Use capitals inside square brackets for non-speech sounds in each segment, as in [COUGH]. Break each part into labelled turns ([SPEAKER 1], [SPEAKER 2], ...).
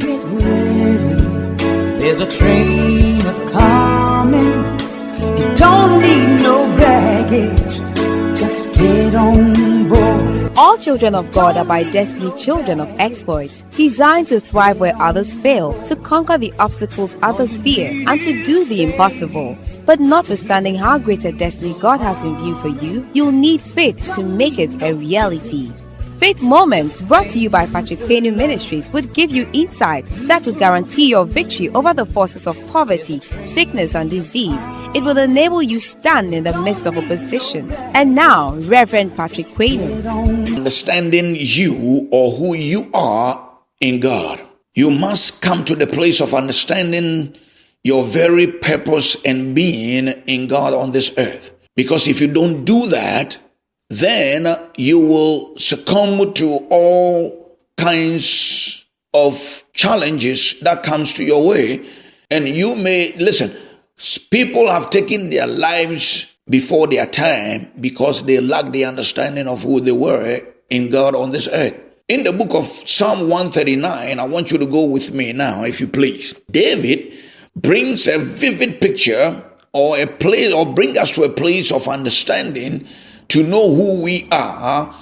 [SPEAKER 1] get ready. There's a train a coming. You don't need no baggage. Just get on board.
[SPEAKER 2] All children of God are by destiny children of exploits, designed to thrive where others fail, to conquer the obstacles others fear, and to do the impossible. But notwithstanding how great a destiny God has in view for you, you'll need faith to make it a reality. Faith Moments, brought to you by Patrick Payne Ministries, would give you insight that would guarantee your victory over the forces of poverty, sickness, and disease. It will enable you stand in the midst of opposition. And now, Reverend Patrick Payne.
[SPEAKER 3] Understanding you or who you are in God. You must come to the place of understanding your very purpose and being in God on this earth. Because if you don't do that, then you will succumb to all kinds of challenges that comes to your way. And you may listen people have taken their lives before their time because they lack the understanding of who they were in God on this earth. In the book of Psalm 139 I want you to go with me now if you please. David brings a vivid picture or a place or bring us to a place of understanding to know who we are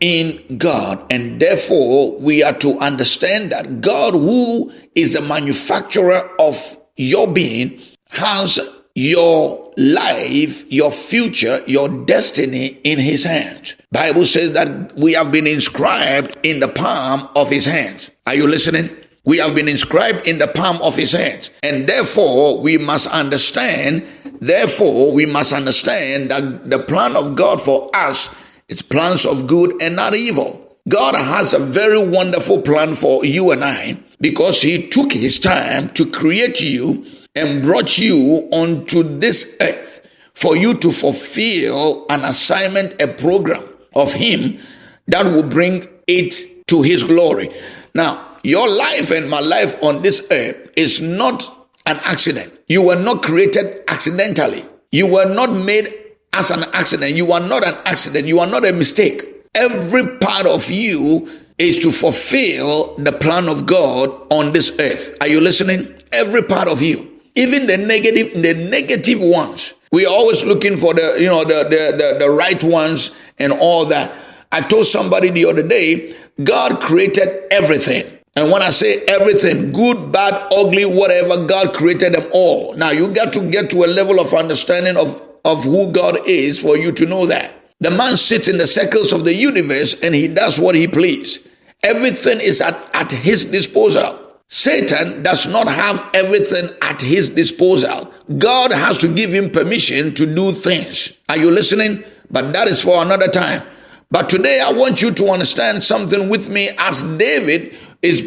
[SPEAKER 3] in God. And therefore, we are to understand that God, who is the manufacturer of your being, has your life, your future, your destiny in his hands. Bible says that we have been inscribed in the palm of his hands. Are you listening? We have been inscribed in the palm of his hands. And therefore, we must understand, therefore, we must understand that the plan of God for us is plans of good and not evil. God has a very wonderful plan for you and I because he took his time to create you and brought you onto this earth for you to fulfill an assignment, a program of him that will bring it to his glory. Now, your life and my life on this earth is not an accident. You were not created accidentally. You were not made as an accident. You are not an accident. You are not a mistake. Every part of you is to fulfill the plan of God on this earth. Are you listening? Every part of you. Even the negative, the negative ones. We are always looking for the, you know, the, the, the, the right ones and all that. I told somebody the other day, God created everything. And when I say everything, good, bad, ugly, whatever, God created them all. Now you got to get to a level of understanding of, of who God is for you to know that. The man sits in the circles of the universe and he does what he please. Everything is at, at his disposal. Satan does not have everything at his disposal. God has to give him permission to do things. Are you listening? But that is for another time. But today I want you to understand something with me as David is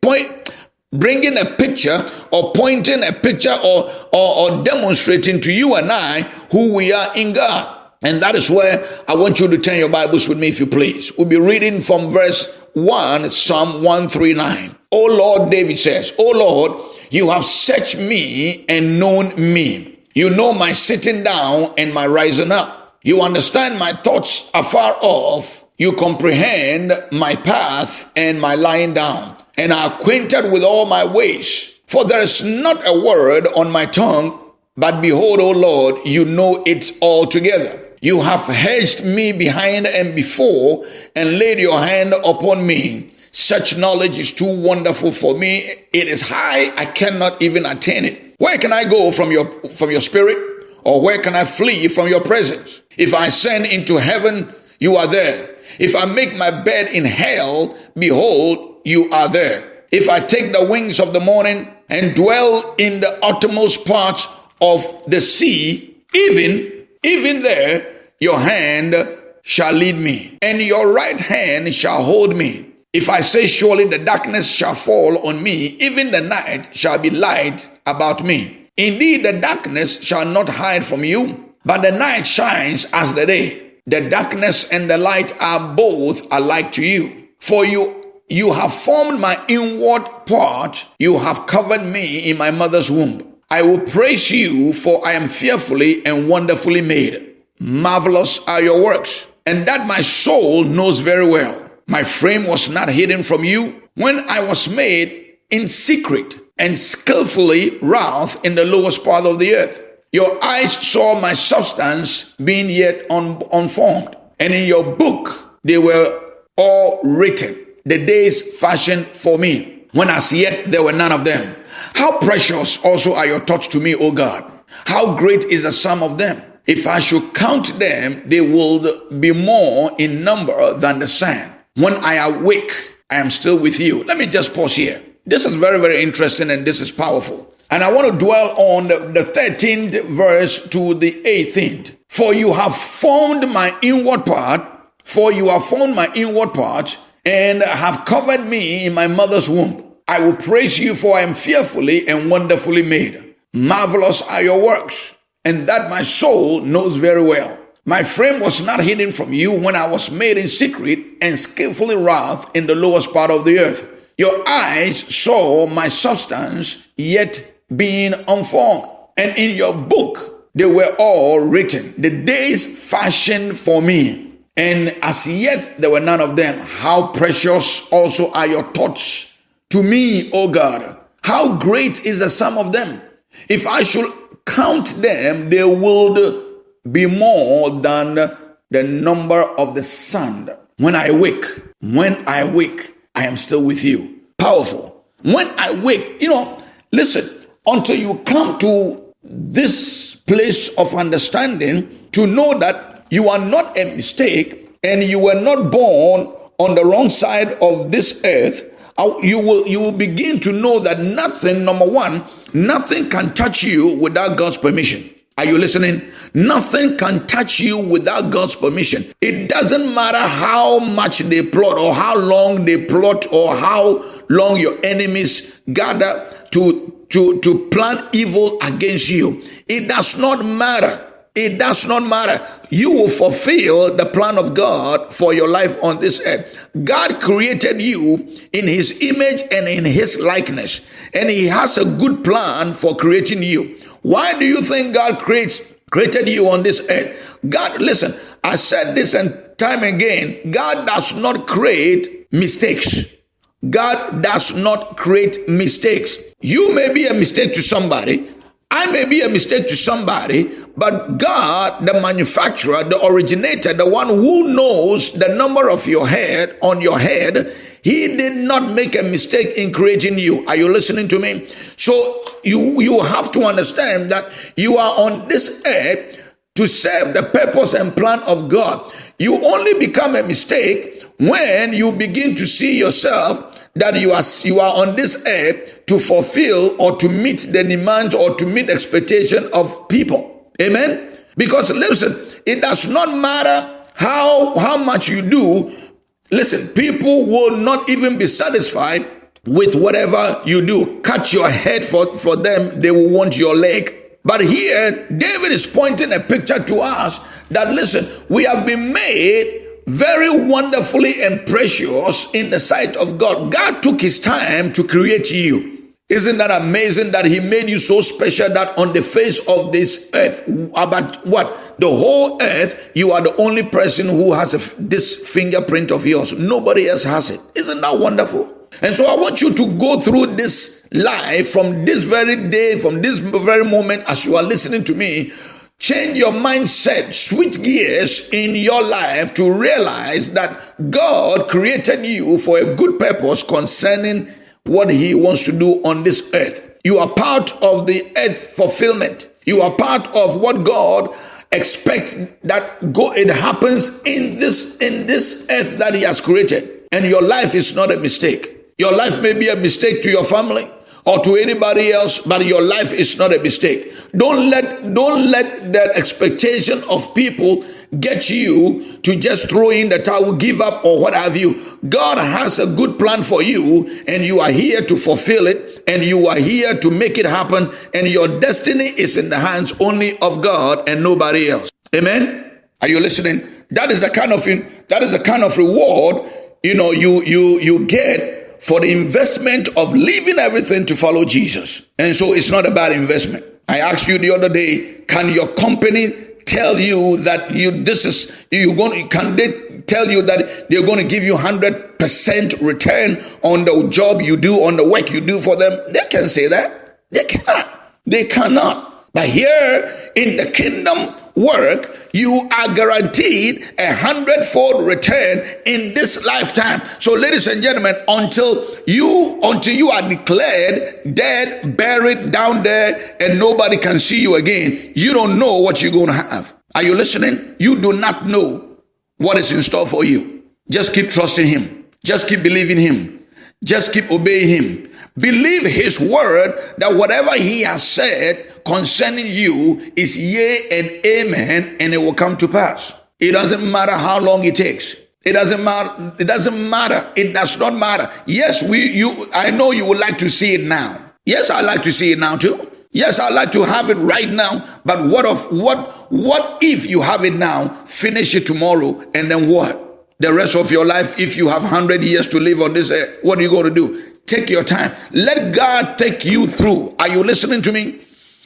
[SPEAKER 3] point, bringing a picture or pointing a picture or, or, or demonstrating to you and I who we are in God. And that is where I want you to turn your Bibles with me, if you please. We'll be reading from verse 1, Psalm 139. Oh Lord, David says, Oh Lord, you have searched me and known me. You know my sitting down and my rising up. You understand my thoughts afar off. You comprehend my path and my lying down, and are acquainted with all my ways. For there is not a word on my tongue, but behold, O Lord, you know it altogether. You have hedged me behind and before, and laid your hand upon me. Such knowledge is too wonderful for me. It is high, I cannot even attain it. Where can I go from your from your spirit? Or where can I flee from your presence? If I ascend into heaven, you are there. If I make my bed in hell, behold, you are there. If I take the wings of the morning and dwell in the uttermost parts of the sea, even, even there, your hand shall lead me, and your right hand shall hold me. If I say, Surely the darkness shall fall on me, even the night shall be light about me. Indeed, the darkness shall not hide from you, but the night shines as the day. The darkness and the light are both alike to you. For you, you have formed my inward part. You have covered me in my mother's womb. I will praise you for I am fearfully and wonderfully made. Marvelous are your works and that my soul knows very well. My frame was not hidden from you when I was made in secret and skillfully wrought in the lowest part of the earth. Your eyes saw my substance being yet un- unformed, and in your book they were all written, the days fashioned for me, when as yet there were none of them. How precious also are your thoughts to me, O God. How great is the sum of them. If I should count them, they would be more in number than the sand. When I awake, I am still with you. Let me just pause here. This is very, very interesting and this is powerful. And I want to dwell on the, the 13th verse to the 18th. For you have formed my inward part, for you have formed my inward part, and have covered me in my mother's womb. I will praise you, for I am fearfully and wonderfully made. Marvelous are your works, and that my soul knows very well. My frame was not hidden from you when I was made in secret and skillfully wrought in the lowest part of the earth. Your eyes saw my substance, yet being unformed. And in your book, they were all written. The days fashioned for me. And as yet there were none of them. How precious also are your thoughts to me, O God. How great is the sum of them. If I should count them, they would be more than the number of the sand. When I wake, when I wake, I am still with you. Powerful. When I wake, you know, listen, until you come to this place of understanding to know that you are not a mistake and you were not born on the wrong side of this earth uh, you will you will begin to know that nothing number one nothing can touch you without god's permission. Are you listening? Nothing can touch you without god's permission. It doesn't matter how much they plot or how long they plot or how long your enemies gather to to, to plan evil against you. It does not matter. It does not matter. You will fulfill the plan of God for your life on this earth. God created you in his image and in his likeness, and he has a good plan for creating you. Why do you think God creates created you on this earth? God, listen, I said this and time again, God does not create mistakes. God does not create mistakes. You may be a mistake to somebody. I may be a mistake to somebody, but God, the manufacturer, the originator, the one who knows the number of your head on your head, he did not make a mistake in creating you. Are you listening to me? So you you have to understand that you are on this earth to serve the purpose and plan of God. You only become a mistake when you begin to see yourself that you are you are on this earth to fulfill or to meet the demands or to meet expectation of people. Amen. Because listen, it does not matter how how much you do. Listen, people will not even be satisfied with whatever you do. Cut your head for, for them, they will want your leg. But here, David is pointing a picture to us that listen, we have been made very wonderfully and precious in the sight of God. God took his time to create you. Isn't that amazing that he made you so special that on the face of this earth, about what? The whole earth, you are the only person who has a, this fingerprint of yours. Nobody else has it. Isn't that wonderful? And so I want you to go through this life from this very day, from this very moment as you are listening to me, Change your mindset, switch gears in your life to realize that God created you for a good purpose concerning what He wants to do on this earth. You are part of the earth fulfillment. You are part of what God expects that go it happens in this in this earth that He has created. And your life is not a mistake. Your life may be a mistake to your family or to anybody else, but your life is not a mistake. Don't let don't let that expectation of people get you to just throw in the towel, give up, or what have you. God has a good plan for you, and you are here to fulfill it, and you are here to make it happen, and your destiny is in the hands only of God and nobody else. Amen. Are you listening? That is the kind of that is the kind of reward you know you you you get for the investment of leaving everything to follow Jesus. And so it's not about investment. I asked you the other day, can your company tell you that you this is you going can they tell you that they're going to give you 100% return on the job you do on the work you do for them they can say that they cannot they cannot but here in the kingdom work you are guaranteed a hundredfold return in this lifetime. So, ladies and gentlemen, until you until you are declared dead, buried down there, and nobody can see you again, you don't know what you're going to have. Are you listening? You do not know what is in store for you. Just keep trusting Him. Just keep believing Him. Just keep obeying Him. Believe His word that whatever He has said concerning you is yea and amen, and it will come to pass. It doesn't matter how long it takes. It doesn't matter. It doesn't matter. It does not matter. Yes, we you I know you would like to see it now. Yes, I like to see it now too. Yes, I like to have it right now. But what of what what if you have it now, finish it tomorrow, and then what? The rest of your life, if you have 100 years to live on this earth, what are you going to do? Take your time. Let God take you through. Are you listening to me?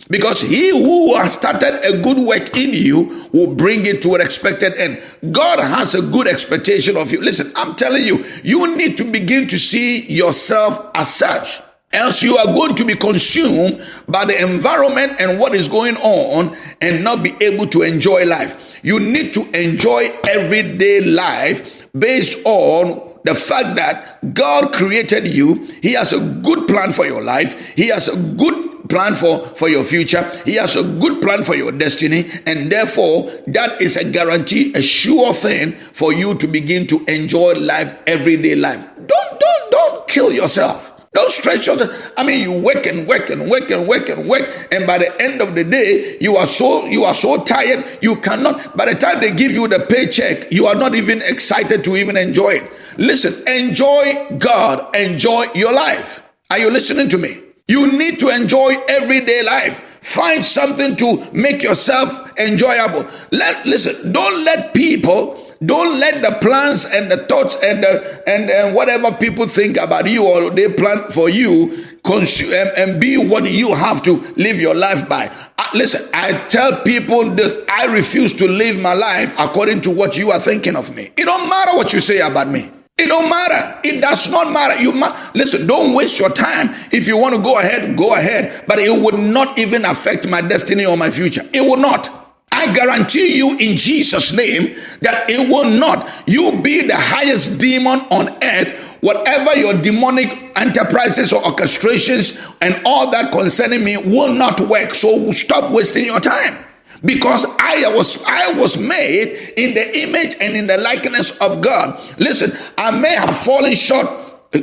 [SPEAKER 3] Because he who has started a good work in you will bring it to an expected end. God has a good expectation of you. Listen, I'm telling you, you need to begin to see yourself as such. Else you are going to be consumed by the environment and what is going on and not be able to enjoy life. You need to enjoy everyday life based on the fact that God created you. He has a good plan for your life. He has a good plan for, for your future. He has a good plan for your destiny. And therefore, that is a guarantee, a sure thing for you to begin to enjoy life, everyday life. Don't, don't, don't kill yourself. Don't stretch yourself. I mean, you work and work and work and work and work, and by the end of the day, you are so you are so tired. You cannot. By the time they give you the paycheck, you are not even excited to even enjoy it. Listen, enjoy God, enjoy your life. Are you listening to me? You need to enjoy everyday life. Find something to make yourself enjoyable. Let listen, don't let people don't let the plans and the thoughts and the, and, and whatever people think about you or they plan for you consume and, and be what you have to live your life by. Listen, I tell people this, I refuse to live my life according to what you are thinking of me. It don't matter what you say about me. It don't matter. It does not matter. You listen. Don't waste your time. If you want to go ahead, go ahead. But it would not even affect my destiny or my future. It will not. I guarantee you in Jesus' name that it will not. You be the highest demon on earth. Whatever your demonic enterprises or orchestrations and all that concerning me will not work. So stop wasting your time because I was I was made in the image and in the likeness of God. Listen, I may have fallen short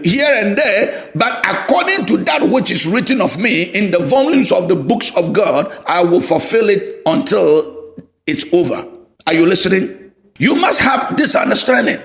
[SPEAKER 3] here and there, but according to that which is written of me in the volumes of the books of God, I will fulfill it until it's over. Are you listening? You must have this understanding.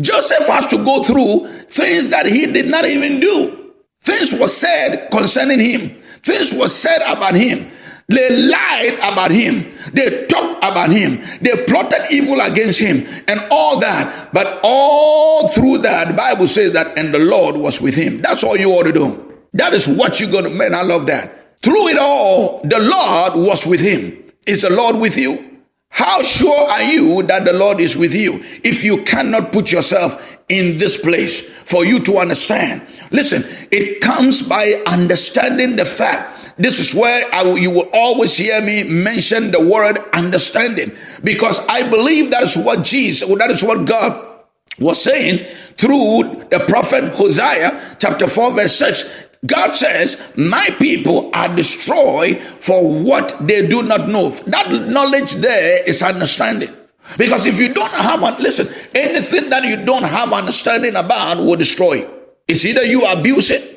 [SPEAKER 3] Joseph has to go through things that he did not even do. Things were said concerning him. Things were said about him. They lied about him. They talked about him. They plotted evil against him and all that. But all through that, the Bible says that, and the Lord was with him. That's all you ought to do. That is what you're going to, man, I love that. Through it all, the Lord was with him. Is the Lord with you? How sure are you that the Lord is with you if you cannot put yourself in this place for you to understand? Listen, it comes by understanding the fact this is where will, you will always hear me mention the word understanding because I believe that is what Jesus, that is what God was saying through the prophet Hosea, chapter 4, verse 6. God says, My people are destroyed for what they do not know. That knowledge there is understanding. Because if you don't have, listen, anything that you don't have understanding about will destroy you. It's either you abuse it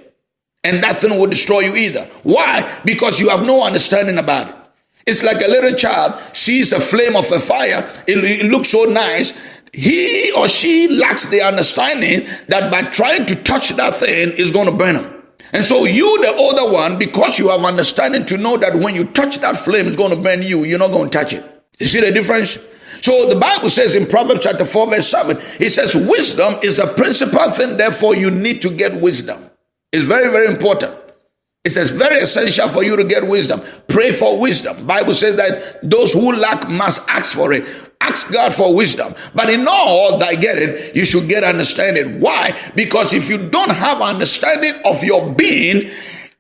[SPEAKER 3] and that thing will destroy you either. Why? Because you have no understanding about it. It's like a little child sees a flame of a fire, it, it looks so nice. He or she lacks the understanding that by trying to touch that thing is going to burn him. And so you, the older one, because you have understanding to know that when you touch that flame, it's going to burn you, you're not going to touch it. You see the difference? So the Bible says in Proverbs chapter 4, verse 7, it says, Wisdom is a principal thing, therefore you need to get wisdom. It's very, very important. It says very essential for you to get wisdom. Pray for wisdom. Bible says that those who lack must ask for it. Ask God for wisdom. But in all thy getting, you should get understanding. Why? Because if you don't have understanding of your being,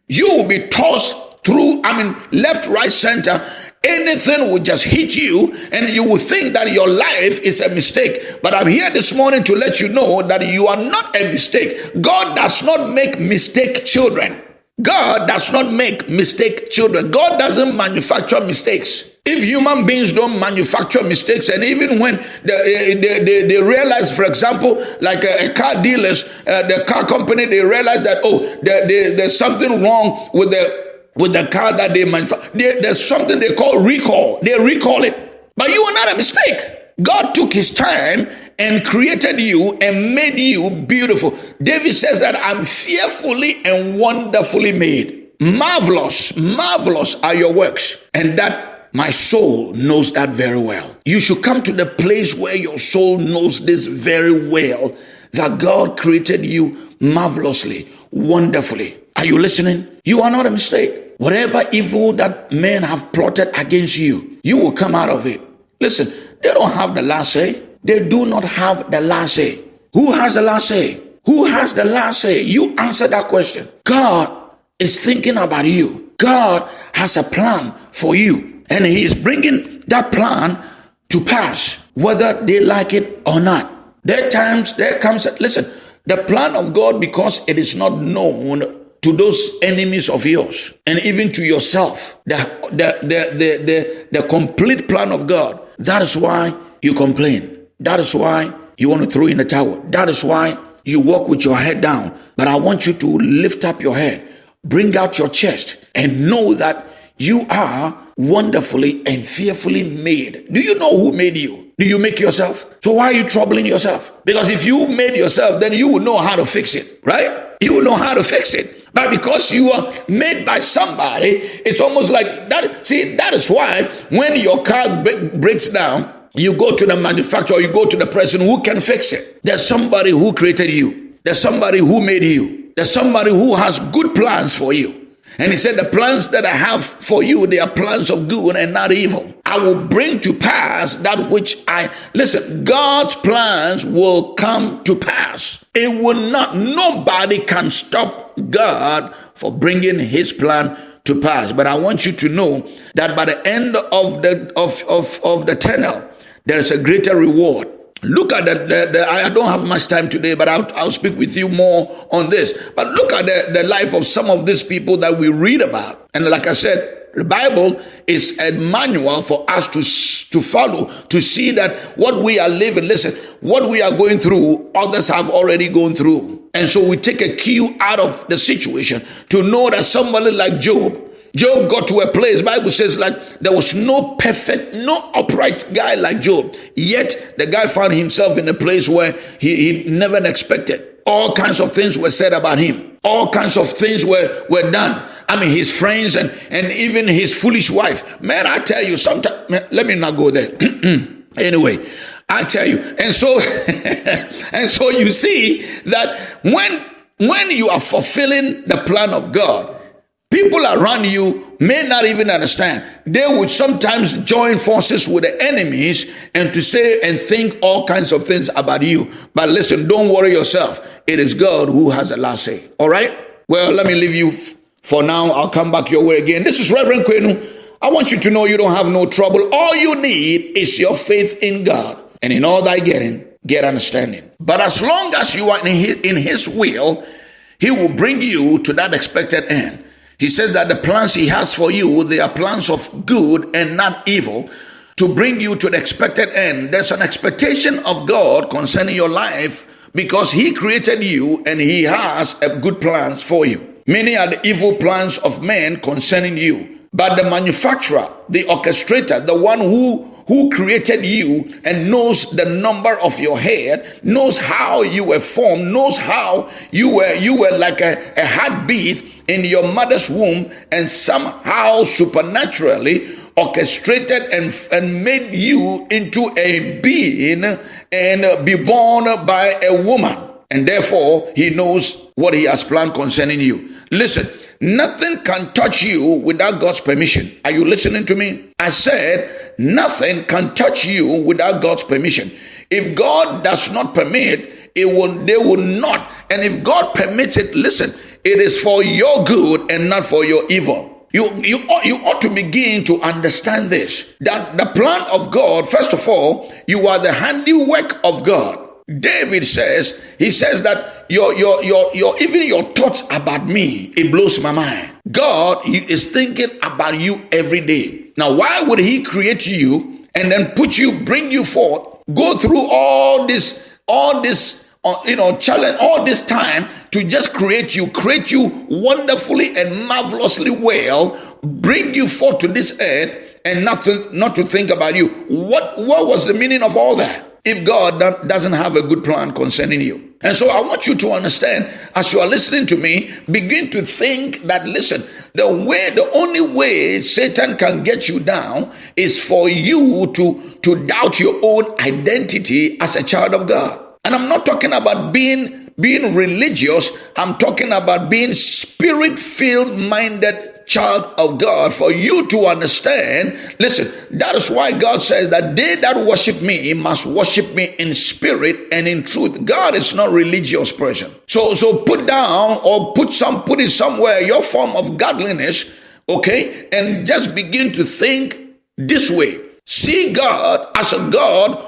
[SPEAKER 3] you will be tossed through, I mean, left, right, center, anything will just hit you and you will think that your life is a mistake. But I'm here this morning to let you know that you are not a mistake. God does not make mistake children. God does not make mistake children. God doesn't manufacture mistakes. If human beings don't manufacture mistakes, and even when they, they, they, they realize, for example, like a, a car dealers, uh, the car company, they realize that, oh, there's something wrong with the with the car that they manufacture. There's something they call recall. They recall it. But you are not a mistake. God took his time and created you and made you beautiful. David says that I'm fearfully and wonderfully made. Marvelous, marvelous are your works. And that my soul knows that very well. You should come to the place where your soul knows this very well that God created you marvelously, wonderfully. Are you listening? You are not a mistake. Whatever evil that men have plotted against you, you will come out of it. Listen, they don't have the last say. They do not have the last say. Who has the last say? Who has the last say? You answer that question. God is thinking about you. God has a plan for you. And He is bringing that plan to pass, whether they like it or not. There times, there comes, listen, the plan of God, because it is not known to those enemies of yours and even to yourself the, the, the, the, the, the complete plan of God. That is why you complain. That is why you want to throw in the towel. That is why you walk with your head down. But I want you to lift up your head, bring out your chest, and know that you are wonderfully and fearfully made. Do you know who made you? Do you make yourself? So why are you troubling yourself? Because if you made yourself, then you would know how to fix it, right? You will know how to fix it. But because you are made by somebody, it's almost like that. See, that is why when your car breaks down, you go to the manufacturer, you go to the person who can fix it. There's somebody who created you. There's somebody who made you. There's somebody who has good plans for you. And he said, The plans that I have for you, they are plans of good and not evil. I will bring to pass that which I listen, God's plans will come to pass. It will not, nobody can stop God for bringing his plan to pass. But I want you to know that by the end of the of, of, of the tunnel, there is a greater reward. Look at the, the, the, I don't have much time today, but I'll, I'll speak with you more on this. But look at the, the life of some of these people that we read about. And like I said, the Bible is a manual for us to, to follow, to see that what we are living, listen, what we are going through, others have already gone through. And so we take a cue out of the situation to know that somebody like Job, Job got to a place, Bible says like there was no perfect, no upright guy like Job. Yet the guy found himself in a place where he, he never expected. All kinds of things were said about him. All kinds of things were, were done. I mean, his friends and, and even his foolish wife. Man, I tell you, sometimes, let me not go there. [CLEARS THROAT] anyway, I tell you. And so, [LAUGHS] and so you see that when, when you are fulfilling the plan of God, People around you may not even understand. They would sometimes join forces with the enemies and to say and think all kinds of things about you. But listen, don't worry yourself. It is God who has the last say. All right? Well, let me leave you for now. I'll come back your way again. This is Reverend Kwenu. I want you to know you don't have no trouble. All you need is your faith in God. And in all thy getting, get understanding. But as long as you are in his, in his will, he will bring you to that expected end. He says that the plans he has for you, they are plans of good and not evil to bring you to the expected end. There's an expectation of God concerning your life because he created you and he has a good plans for you. Many are the evil plans of men concerning you. But the manufacturer, the orchestrator, the one who who created you and knows the number of your head, knows how you were formed, knows how you were you were like a, a heartbeat in your mother's womb, and somehow supernaturally orchestrated and, and made you into a being and be born by a woman. And therefore, he knows what he has planned concerning you. Listen, nothing can touch you without God's permission. Are you listening to me? I said, nothing can touch you without God's permission. If God does not permit, it will, they will not. And if God permits it, listen, it is for your good and not for your evil. You, you, you ought to begin to understand this that the plan of God, first of all, you are the handiwork of God. David says, he says that your, your, your, your, even your thoughts about me, it blows my mind. God he is thinking about you every day. Now, why would he create you and then put you, bring you forth, go through all this, all this, uh, you know, challenge, all this time to just create you, create you wonderfully and marvelously well, bring you forth to this earth and nothing, not to think about you. What, what was the meaning of all that? If God doesn't have a good plan concerning you. And so I want you to understand as you are listening to me, begin to think that listen, the way, the only way Satan can get you down is for you to, to doubt your own identity as a child of God. And I'm not talking about being being religious, I'm talking about being spirit filled minded child of God for you to understand. Listen, that is why God says that they that worship me must worship me in spirit and in truth. God is not religious person. So so put down or put some put it somewhere your form of godliness, okay? And just begin to think this way. See God as a God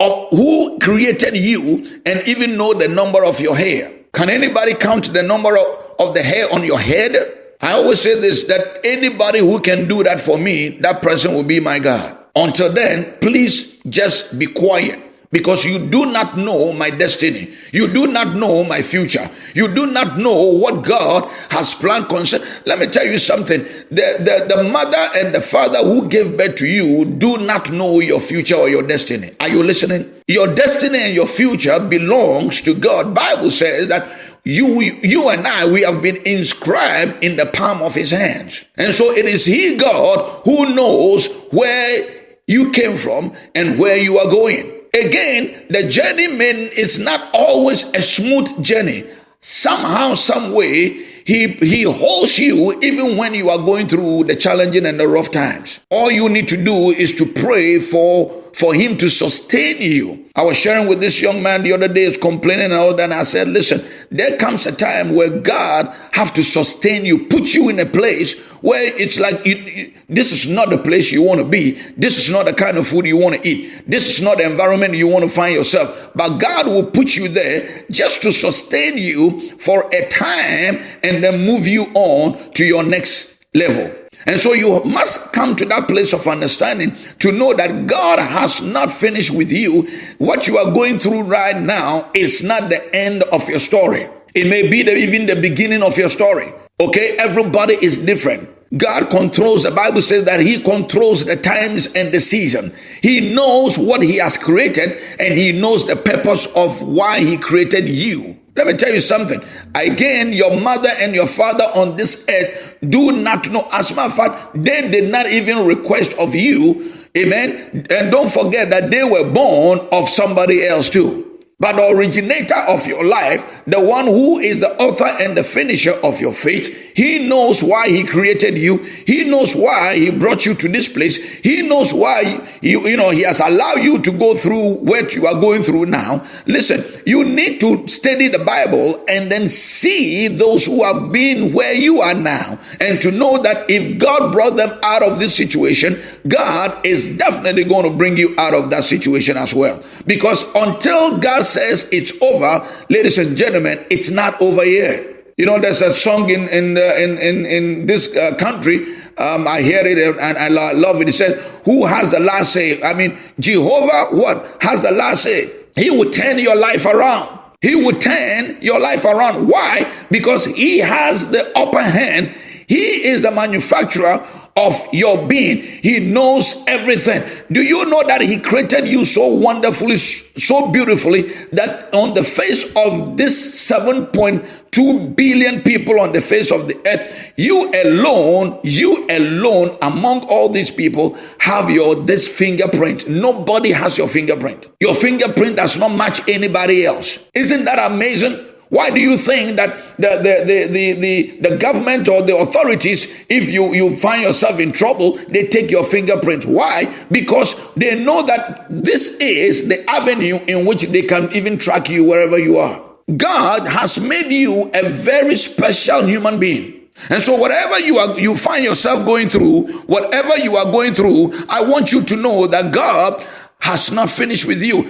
[SPEAKER 3] of who created you and even know the number of your hair. Can anybody count the number of, of the hair on your head? I always say this that anybody who can do that for me, that person will be my God. Until then, please just be quiet because you do not know my destiny. You do not know my future. You do not know what God has planned concern. Let me tell you something. The, the, the mother and the father who gave birth to you do not know your future or your destiny. Are you listening? Your destiny and your future belongs to God. Bible says that you, you and I, we have been inscribed in the palm of his hands. And so it is he, God, who knows where you came from and where you are going. Again, the journey man is not always a smooth journey. Somehow, some way, he, he holds you even when you are going through the challenging and the rough times. All you need to do is to pray for for him to sustain you. I was sharing with this young man the other day, is complaining and all that. And I said, listen, there comes a time where God have to sustain you, put you in a place where it's like you, you, this is not the place you want to be. This is not the kind of food you want to eat. This is not the environment you want to find yourself. But God will put you there just to sustain you for a time and then move you on to your next level. And so you must come to that place of understanding to know that God has not finished with you. What you are going through right now is not the end of your story. It may be the, even the beginning of your story. Okay, everybody is different. God controls, the Bible says that He controls the times and the season. He knows what He has created and He knows the purpose of why He created you. Let me tell you something. Again, your mother and your father on this earth do not know. As a matter of fact, they did not even request of you. Amen. And don't forget that they were born of somebody else too. But the originator of your life, the one who is the author and the finisher of your faith, he knows why he created you. He knows why he brought you to this place. He knows why you, you know, he has allowed you to go through what you are going through now. Listen, you need to study the Bible and then see those who have been where you are now and to know that if God brought them out of this situation, God is definitely going to bring you out of that situation as well. Because until God says it's over, ladies and gentlemen, it's not over yet. You know, there's a song in in in, in in this uh, country. Um, I hear it and I love it. It says, "Who has the last say?" I mean, Jehovah, what has the last say? He will turn your life around. He will turn your life around. Why? Because he has the upper hand. He is the manufacturer of your being. He knows everything. Do you know that He created you so wonderfully, so beautifully that on the face of this 7.2 billion people on the face of the earth, you alone, you alone among all these people have your this fingerprint. Nobody has your fingerprint. Your fingerprint does not match anybody else. Isn't that amazing? Why do you think that the, the, the, the, the, government or the authorities, if you, you find yourself in trouble, they take your fingerprints? Why? Because they know that this is the avenue in which they can even track you wherever you are. God has made you a very special human being. And so whatever you are you find yourself going through, whatever you are going through, I want you to know that God has not finished with you.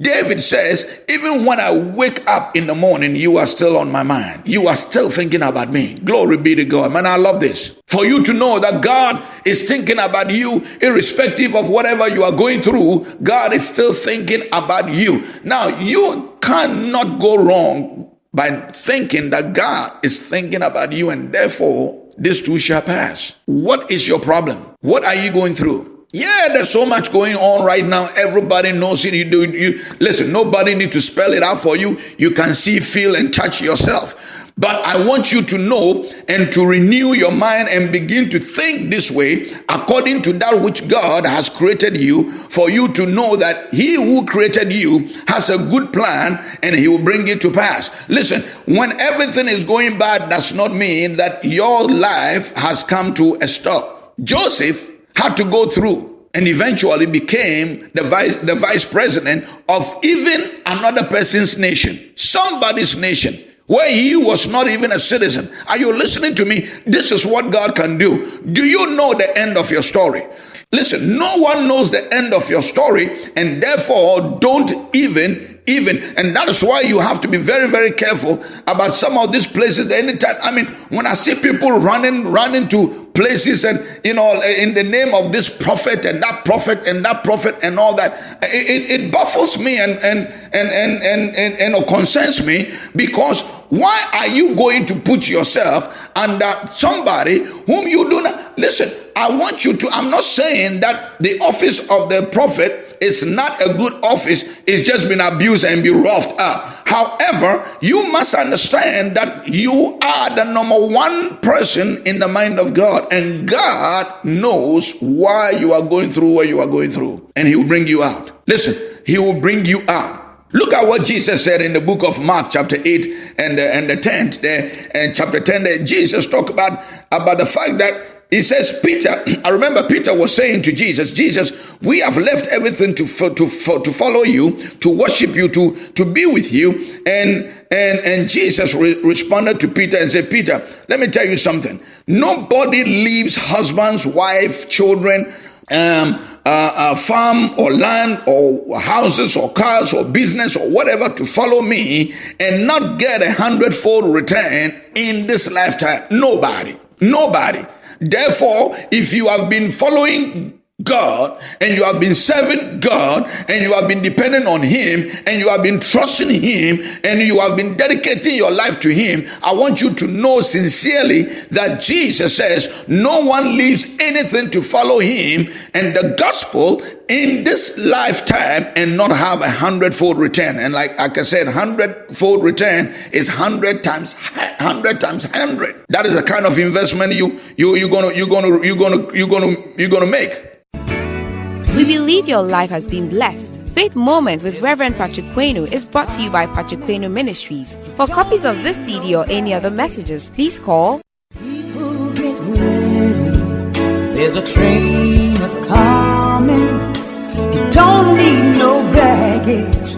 [SPEAKER 3] David says, even when I wake up in the morning, you are still on my mind. You are still thinking about me. Glory be to God. Man, I love this. For you to know that God is thinking about you, irrespective of whatever you are going through, God is still thinking about you. Now, you cannot go wrong by thinking that God is thinking about you and therefore this too shall pass. What is your problem? What are you going through? Yeah, there's so much going on right now. Everybody knows it. You do you listen, nobody need to spell it out for you. You can see, feel, and touch yourself. But I want you to know and to renew your mind and begin to think this way according to that which God has created you for you to know that he who created you has a good plan and he will bring it to pass. Listen, when everything is going bad does not mean that your life has come to a stop. Joseph had to go through and eventually became the vice, the vice president of even another person's nation, somebody's nation, where he was not even a citizen. Are you listening to me? This is what God can do. Do you know the end of your story? Listen, no one knows the end of your story, and therefore don't even even and that is why you have to be very very careful about some of these places anytime i mean when i see people running running to places and you know in the name of this prophet and that prophet and that prophet and all that it, it baffles me and and and and and, and, and, and concerns me because why are you going to put yourself under somebody whom you do not listen i want you to i'm not saying that the office of the prophet is not a good office, it's just been abused and be roughed up. However, you must understand that you are the number one person in the mind of God, and God knows why you are going through what you are going through, and He will bring you out. Listen, He will bring you out. Look at what Jesus said in the book of Mark, chapter 8 and, the, and the 10th there, and chapter 10 there. Jesus talked about, about the fact that he says, Peter, [CLEARS THROAT] I remember Peter was saying to Jesus, Jesus, we have left everything to, to, to follow you, to worship you, to, to be with you. And, and, and Jesus re- responded to Peter and said, Peter, let me tell you something. Nobody leaves husbands, wife, children, um, uh, uh, farm or land or houses or cars or business or whatever to follow me and not get a hundredfold return in this lifetime. Nobody. Nobody. Therefore, if you have been following God and you have been serving God and you have been dependent on Him and you have been trusting Him and you have been dedicating your life to Him, I want you to know sincerely that Jesus says no one leaves anything to follow Him and the gospel in this lifetime and not have a hundredfold return. And like, like I said, hundredfold return is hundred times hundred times hundred. That is the kind of investment you you you're gonna you're gonna you're gonna you're gonna you're gonna make.
[SPEAKER 2] We believe your life has been blessed. Faith Moment with Reverend Patrick Quenu is brought to you by Patrick Quenu Ministries. For copies of this CD or any other messages, please call.
[SPEAKER 1] There's a train coming. You don't need no baggage